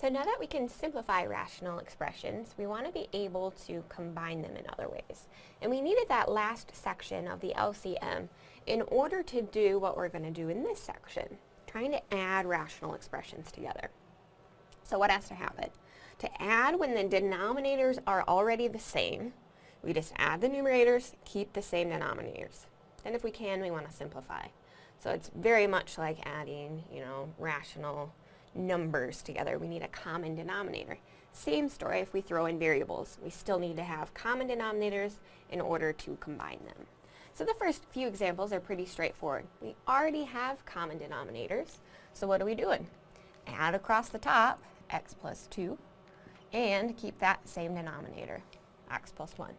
So now that we can simplify rational expressions, we want to be able to combine them in other ways. And we needed that last section of the LCM in order to do what we're going to do in this section, trying to add rational expressions together. So what has to happen? To add when the denominators are already the same, we just add the numerators, keep the same denominators. And if we can, we want to simplify. So it's very much like adding, you know, rational numbers together. We need a common denominator. Same story if we throw in variables. We still need to have common denominators in order to combine them. So the first few examples are pretty straightforward. We already have common denominators, so what are we doing? Add across the top x plus 2 and keep that same denominator, x plus 1.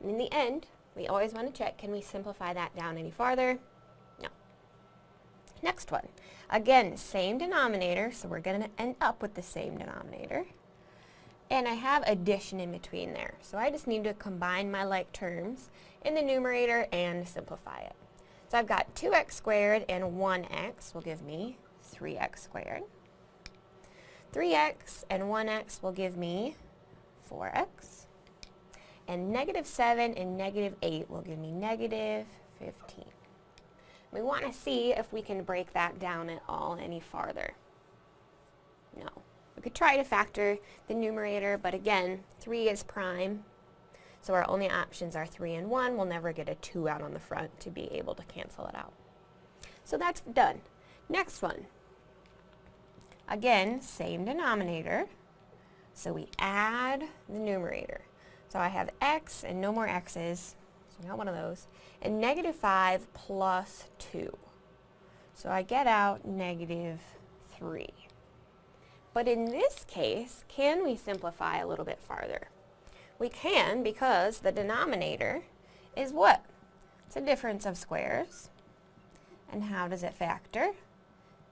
And in the end, we always want to check, can we simplify that down any farther? Next one. Again, same denominator, so we're going to end up with the same denominator. And I have addition in between there. So I just need to combine my like terms in the numerator and simplify it. So I've got 2x squared and 1x will give me 3x squared. 3x and 1x will give me 4x. And negative 7 and negative 8 will give me negative 15. We want to see if we can break that down at all any farther. No. We could try to factor the numerator, but again, 3 is prime, so our only options are 3 and 1. We'll never get a 2 out on the front to be able to cancel it out. So that's done. Next one. Again, same denominator, so we add the numerator. So I have x and no more x's, not one of those, and negative 5 plus 2. So I get out negative 3. But in this case, can we simplify a little bit farther? We can because the denominator is what? It's a difference of squares. And how does it factor?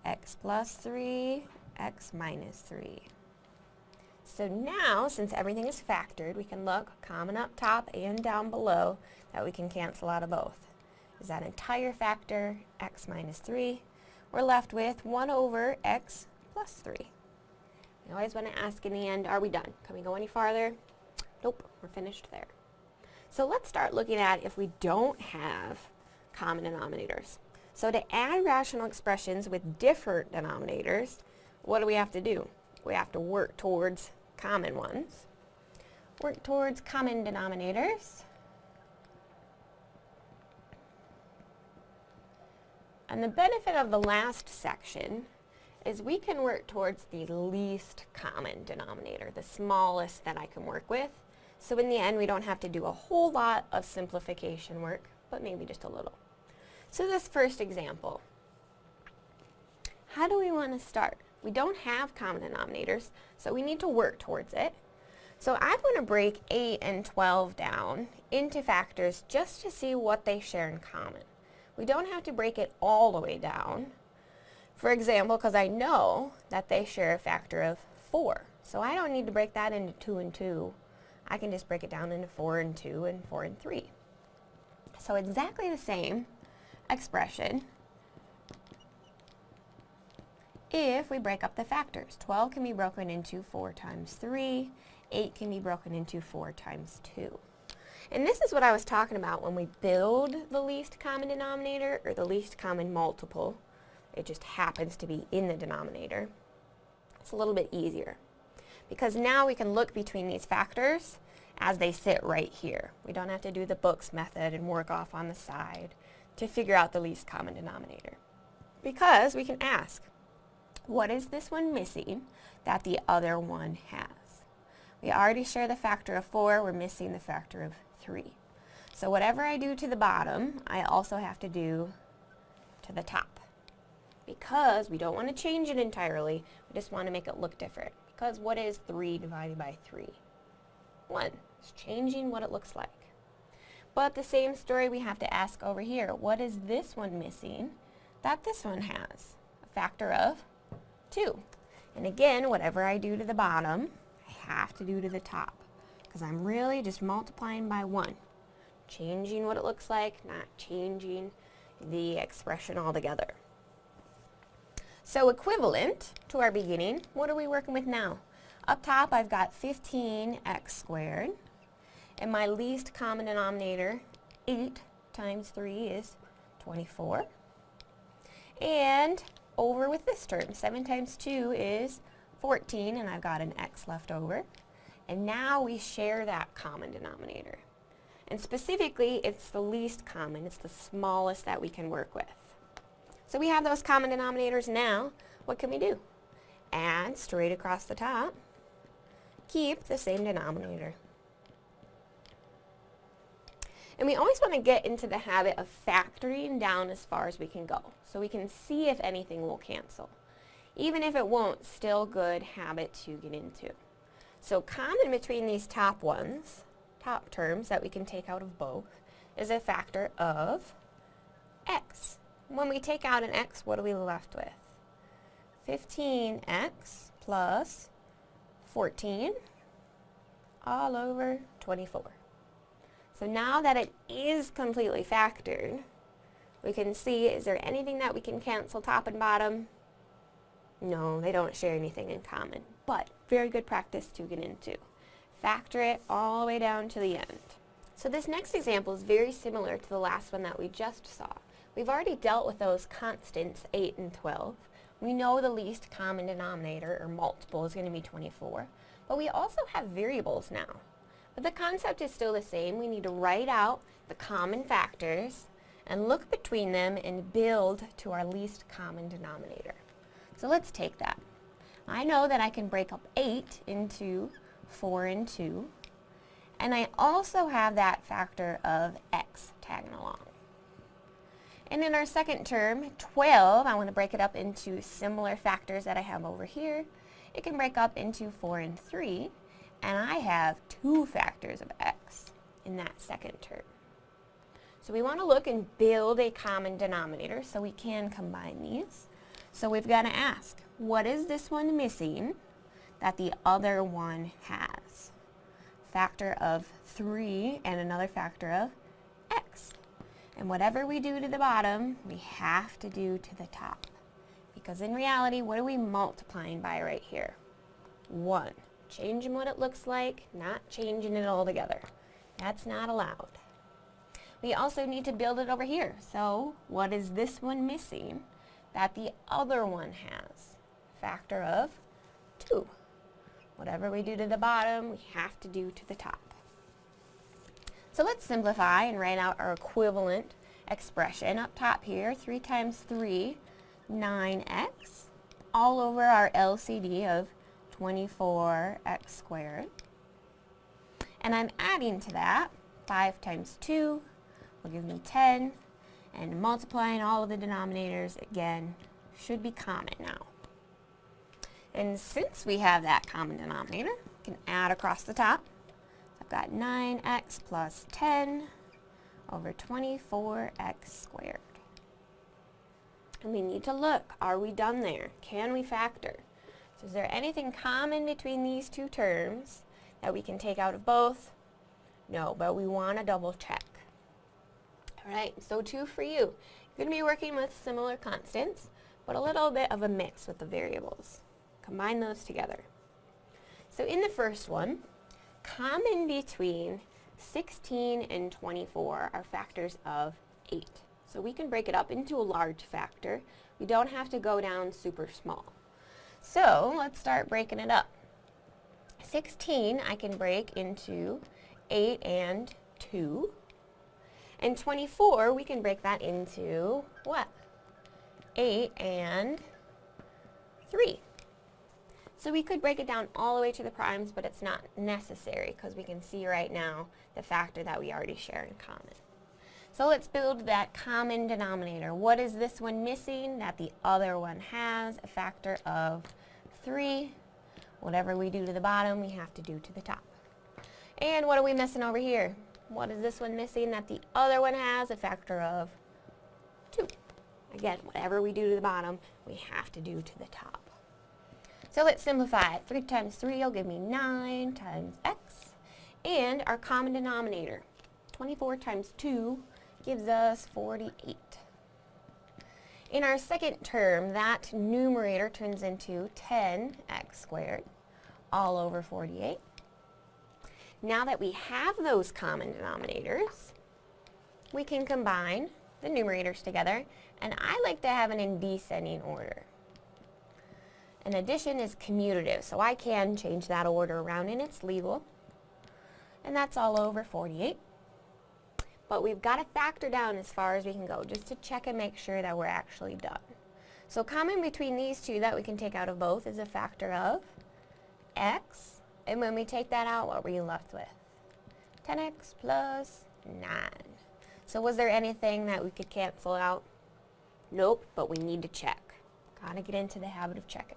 x plus 3, x minus 3. So now, since everything is factored, we can look common up top and down below that we can cancel out of both. Is that entire factor, x minus 3? We're left with 1 over x plus 3. We always want to ask in the end, are we done? Can we go any farther? Nope, we're finished there. So let's start looking at if we don't have common denominators. So to add rational expressions with different denominators, what do we have to do? We have to work towards common ones. Work towards common denominators. And the benefit of the last section is we can work towards the least common denominator, the smallest that I can work with. So in the end, we don't have to do a whole lot of simplification work, but maybe just a little. So this first example, how do we want to start? We don't have common denominators, so we need to work towards it. So I'm going to break 8 and 12 down into factors just to see what they share in common. We don't have to break it all the way down. For example, because I know that they share a factor of 4. So I don't need to break that into 2 and 2. I can just break it down into 4 and 2 and 4 and 3. So exactly the same expression, if we break up the factors. 12 can be broken into 4 times 3, 8 can be broken into 4 times 2. And this is what I was talking about when we build the least common denominator or the least common multiple. It just happens to be in the denominator. It's a little bit easier because now we can look between these factors as they sit right here. We don't have to do the books method and work off on the side to figure out the least common denominator. Because we can ask, what is this one missing that the other one has? We already share the factor of 4, we're missing the factor of 3. So whatever I do to the bottom, I also have to do to the top. Because we don't want to change it entirely, we just want to make it look different. Because what is 3 divided by 3? 1. It's changing what it looks like. But the same story we have to ask over here. What is this one missing that this one has? A factor of 2. And again, whatever I do to the bottom, I have to do to the top. Because I'm really just multiplying by 1. Changing what it looks like, not changing the expression altogether. So equivalent to our beginning, what are we working with now? Up top, I've got 15x squared, and my least common denominator, 8 times 3 is 24. And over with this term, 7 times 2 is 14, and I've got an x left over. And now we share that common denominator. And specifically, it's the least common. It's the smallest that we can work with. So we have those common denominators now. What can we do? Add straight across the top. Keep the same denominator. And we always want to get into the habit of factoring down as far as we can go. So we can see if anything will cancel. Even if it won't, still good habit to get into. So common between these top ones, top terms that we can take out of both, is a factor of x. When we take out an x, what are we left with? 15x plus 14 all over 24. So now that it is completely factored, we can see, is there anything that we can cancel top and bottom? No, they don't share anything in common, but very good practice to get into. Factor it all the way down to the end. So this next example is very similar to the last one that we just saw. We've already dealt with those constants, 8 and 12. We know the least common denominator, or multiple, is going to be 24. But we also have variables now. But the concept is still the same. We need to write out the common factors and look between them and build to our least common denominator. So let's take that. I know that I can break up 8 into 4 and 2. And I also have that factor of x tagging along. And in our second term, 12, I want to break it up into similar factors that I have over here. It can break up into 4 and 3 and I have two factors of x in that second term. So we want to look and build a common denominator so we can combine these. So we've got to ask, what is this one missing that the other one has? Factor of 3 and another factor of x. And whatever we do to the bottom, we have to do to the top. Because in reality, what are we multiplying by right here? 1 changing what it looks like, not changing it altogether. That's not allowed. We also need to build it over here. So what is this one missing that the other one has? Factor of 2. Whatever we do to the bottom, we have to do to the top. So let's simplify and write out our equivalent expression. Up top here, 3 times 3, 9x, all over our LCD of 24x squared. And I'm adding to that 5 times 2 will give me 10. And multiplying all of the denominators, again, should be common now. And since we have that common denominator, we can add across the top. I've got 9x plus 10 over 24x squared. And we need to look, are we done there? Can we factor? So is there anything common between these two terms that we can take out of both? No, but we want to double check. Alright, so two for you. You're going to be working with similar constants, but a little bit of a mix with the variables. Combine those together. So in the first one, common between 16 and 24 are factors of 8. So we can break it up into a large factor. We don't have to go down super small. So let's start breaking it up. 16 I can break into 8 and 2. And 24 we can break that into what? 8 and 3. So we could break it down all the way to the primes, but it's not necessary because we can see right now the factor that we already share in common. So let's build that common denominator. What is this one missing that the other one has? A factor of 3. Whatever we do to the bottom, we have to do to the top. And what are we missing over here? What is this one missing that the other one has? A factor of 2. Again, whatever we do to the bottom, we have to do to the top. So let's simplify it. 3 times 3 will give me 9 times x. And our common denominator, 24 times 2 gives us 48. In our second term, that numerator turns into 10x squared all over 48. Now that we have those common denominators, we can combine the numerators together, and I like to have it in descending order. An addition is commutative, so I can change that order around and it's legal. And that's all over 48. But we've got to factor down as far as we can go, just to check and make sure that we're actually done. So common between these two that we can take out of both is a factor of x, and when we take that out, what were you left with? 10x plus 9. So was there anything that we could cancel out? Nope, but we need to check. Gotta get into the habit of checking.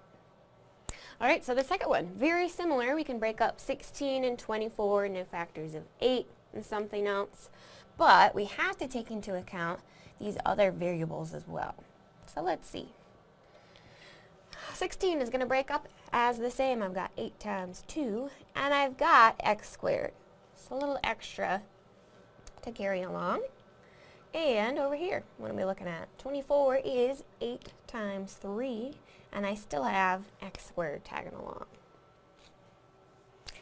Alright, so the second one, very similar. We can break up 16 and 24 into factors of 8 and something else. But we have to take into account these other variables as well. So let's see. 16 is going to break up as the same. I've got 8 times 2, and I've got x squared. So a little extra to carry along. And over here, what are we looking at? 24 is 8 times 3, and I still have x squared tagging along.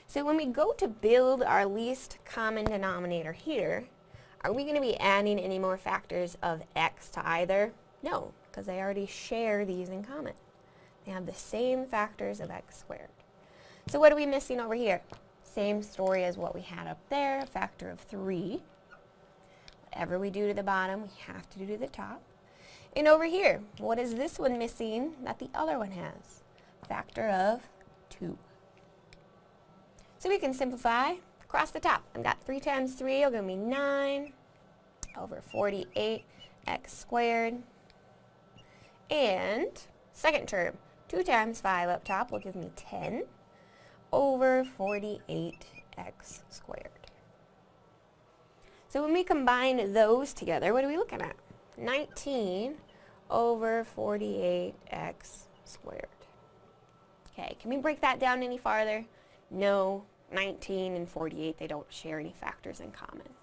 So when we go to build our least common denominator here, are we going to be adding any more factors of x to either? No, because they already share these in common. They have the same factors of x squared. So what are we missing over here? Same story as what we had up there, a factor of 3. Whatever we do to the bottom, we have to do to the top. And over here, what is this one missing that the other one has? Factor of 2. So we can simplify across the top. I've got 3 times 3 will give me 9 over 48 x squared. And second term, 2 times 5 up top will give me 10 over 48x squared. So when we combine those together, what are we looking at? 19 over 48x squared. Okay, can we break that down any farther? No, 19 and 48, they don't share any factors in common.